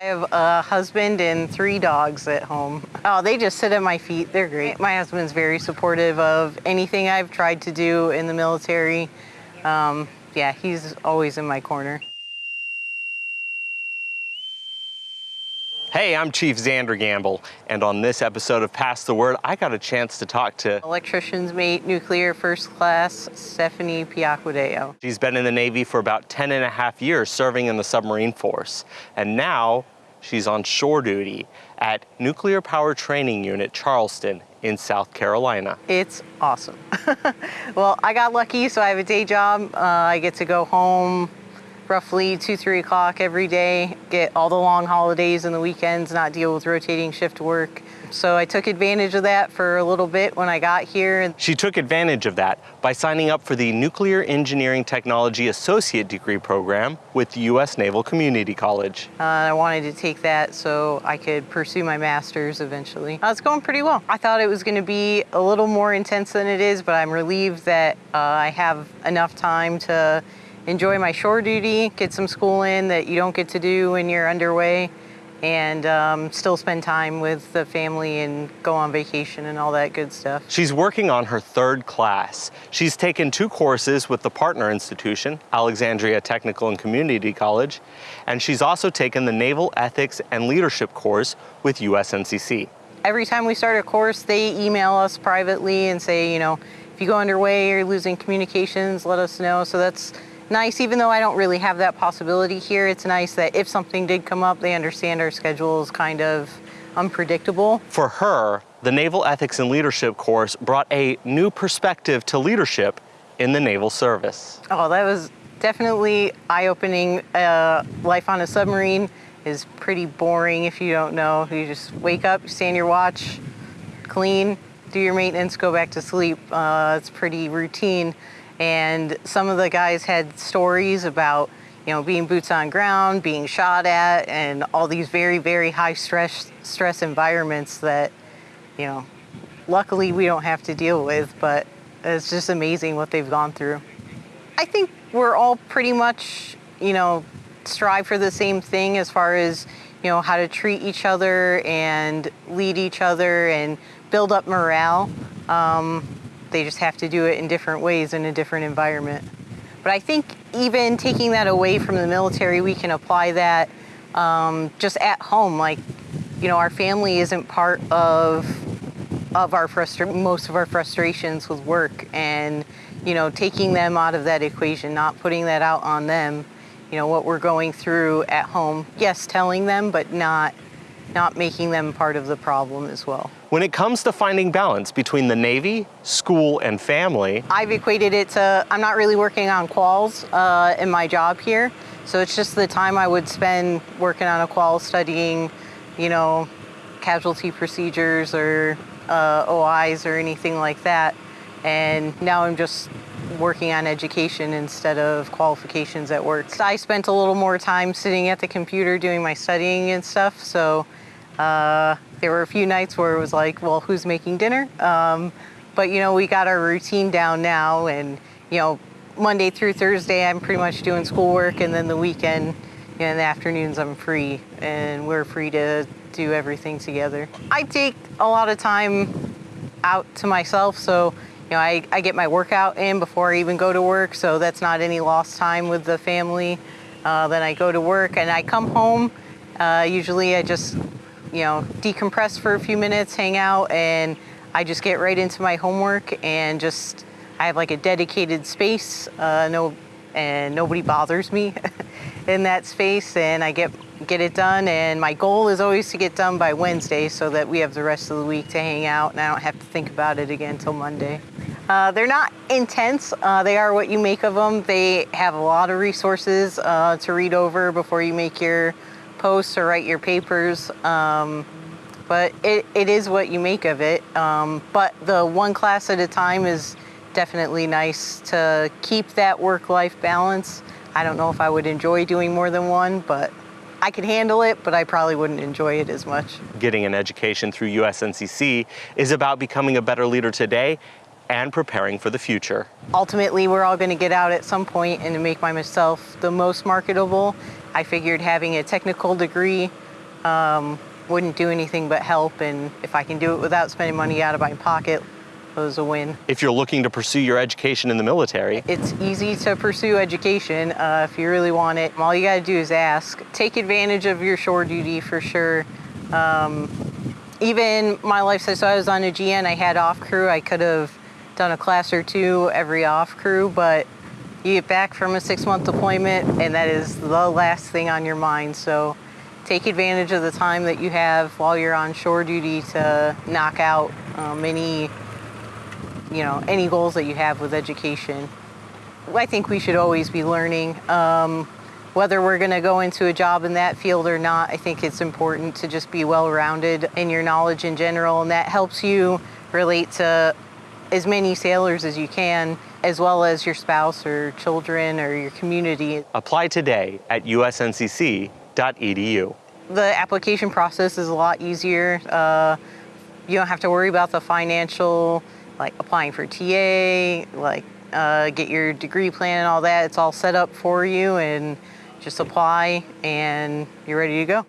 I have a husband and three dogs at home. Oh, they just sit at my feet. They're great. My husband's very supportive of anything I've tried to do in the military. Um, yeah, he's always in my corner. Hey, I'm Chief Xander Gamble, and on this episode of Pass the Word, I got a chance to talk to Electrician's mate, nuclear first class, Stephanie Piacquadeo. She's been in the Navy for about 10 and a half years serving in the submarine force, and now she's on shore duty at Nuclear Power Training Unit Charleston in South Carolina. It's awesome. well, I got lucky, so I have a day job. Uh, I get to go home roughly two, three o'clock every day, get all the long holidays and the weekends, not deal with rotating shift work. So I took advantage of that for a little bit when I got here. She took advantage of that by signing up for the Nuclear Engineering Technology Associate Degree program with the U.S. Naval Community College. Uh, I wanted to take that so I could pursue my master's eventually. Uh, it's going pretty well. I thought it was going to be a little more intense than it is, but I'm relieved that uh, I have enough time to enjoy my shore duty, get some school in that you don't get to do when you're underway, and um, still spend time with the family and go on vacation and all that good stuff. She's working on her third class. She's taken two courses with the partner institution, Alexandria Technical and Community College, and she's also taken the Naval Ethics and Leadership course with USNCC. Every time we start a course, they email us privately and say, you know, if you go underway or you're losing communications, let us know. So that's nice, even though I don't really have that possibility here, it's nice that if something did come up, they understand our schedule is kind of unpredictable. For her, the Naval Ethics and Leadership course brought a new perspective to leadership in the naval service. Oh, that was definitely eye-opening. Uh, life on a submarine is pretty boring if you don't know. You just wake up, stand your watch, clean, do your maintenance, go back to sleep. Uh, it's pretty routine and some of the guys had stories about you know being boots on ground being shot at and all these very very high stress stress environments that you know luckily we don't have to deal with but it's just amazing what they've gone through. I think we're all pretty much you know strive for the same thing as far as you know how to treat each other and lead each other and build up morale. Um, they just have to do it in different ways in a different environment. But I think even taking that away from the military, we can apply that um, just at home. Like, you know, our family isn't part of of our frustra- most of our frustrations with work, and you know, taking them out of that equation, not putting that out on them. You know, what we're going through at home. Yes, telling them, but not not making them part of the problem as well. When it comes to finding balance between the Navy, school, and family, I've equated it to I'm not really working on quals uh, in my job here. So it's just the time I would spend working on a qual studying, you know, casualty procedures or uh, OIs or anything like that. And now I'm just working on education instead of qualifications at work. I spent a little more time sitting at the computer doing my studying and stuff. So uh, there were a few nights where it was like, well, who's making dinner? Um, but you know, we got our routine down now and you know, Monday through Thursday, I'm pretty much doing schoolwork and then the weekend, you know, in the afternoons I'm free and we're free to do everything together. I take a lot of time out to myself, so you know, I, I get my workout in before I even go to work, so that's not any lost time with the family. Uh, then I go to work and I come home. Uh, usually I just you know, decompress for a few minutes, hang out, and I just get right into my homework and just, I have like a dedicated space, uh, no, and nobody bothers me in that space, and I get get it done. And my goal is always to get done by Wednesday so that we have the rest of the week to hang out, and I don't have to think about it again until Monday. Uh, they're not intense. Uh, they are what you make of them. They have a lot of resources uh, to read over before you make your posts or write your papers. Um, but it, it is what you make of it. Um, but the one class at a time is definitely nice to keep that work-life balance. I don't know if I would enjoy doing more than one, but I could handle it, but I probably wouldn't enjoy it as much. Getting an education through USNCC is about becoming a better leader today and preparing for the future. Ultimately, we're all going to get out at some point and to make myself the most marketable I figured having a technical degree um, wouldn't do anything but help. And if I can do it without spending money out of my pocket, it was a win. If you're looking to pursue your education in the military, It's easy to pursue education uh, if you really want it. All you got to do is ask. Take advantage of your shore duty for sure. Um, even my life so I was on a GN, I had off crew. I could have done a class or two every off crew, but you get back from a six month deployment and that is the last thing on your mind. So take advantage of the time that you have while you're on shore duty to knock out um, any, you know, any goals that you have with education. I think we should always be learning. Um, whether we're going to go into a job in that field or not, I think it's important to just be well rounded in your knowledge in general, and that helps you relate to as many sailors as you can, as well as your spouse or children or your community. apply today at usncc.edu. The application process is a lot easier. Uh, you don't have to worry about the financial, like applying for TA, like uh, get your degree plan and all that. It's all set up for you, and just apply, and you're ready to go.